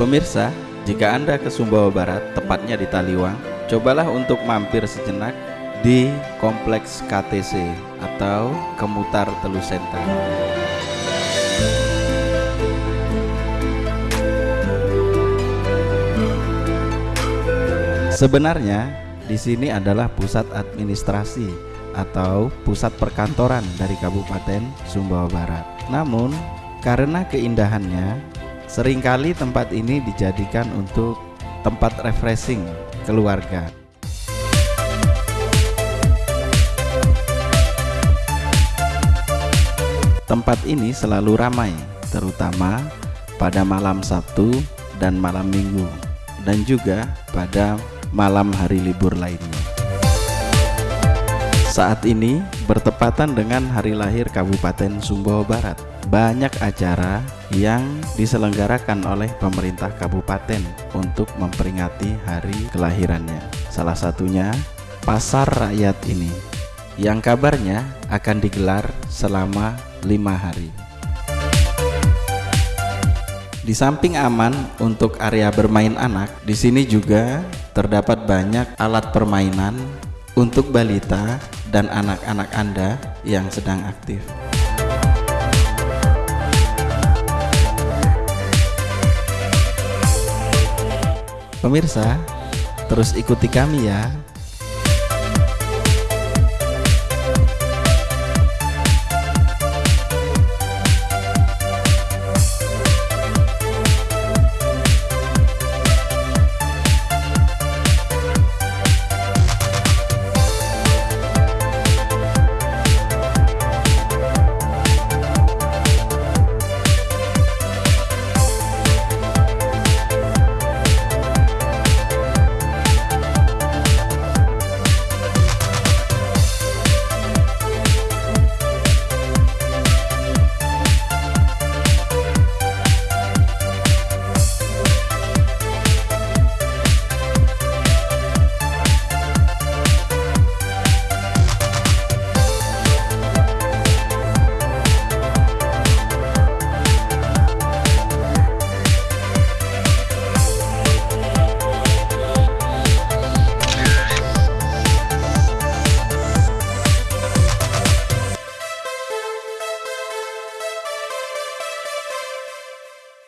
Pemirsa, jika Anda ke Sumbawa Barat, tepatnya di Taliwang, cobalah untuk mampir sejenak di Kompleks KTC atau Kemutar Telu Center. Sebenarnya di sini adalah pusat administrasi atau pusat perkantoran dari Kabupaten Sumbawa Barat. Namun, karena keindahannya, sering kali tempat ini dijadikan untuk tempat refreshing keluarga. Tempat ini selalu ramai, terutama pada malam Sabtu dan malam Minggu, dan juga pada malam hari libur lainnya. Saat ini bertepatan dengan hari lahir Kabupaten Sumbawa Barat. Banyak acara yang diselenggarakan oleh pemerintah kabupaten untuk memperingati hari kelahirannya. Salah satunya Pasar Rakyat ini yang kabarnya akan digelar selama lima hari. Di samping aman untuk area bermain anak, di sini juga terdapat banyak alat permainan untuk balita dan anak-anak Anda yang sedang aktif. Pemirsa, terus ikuti kami ya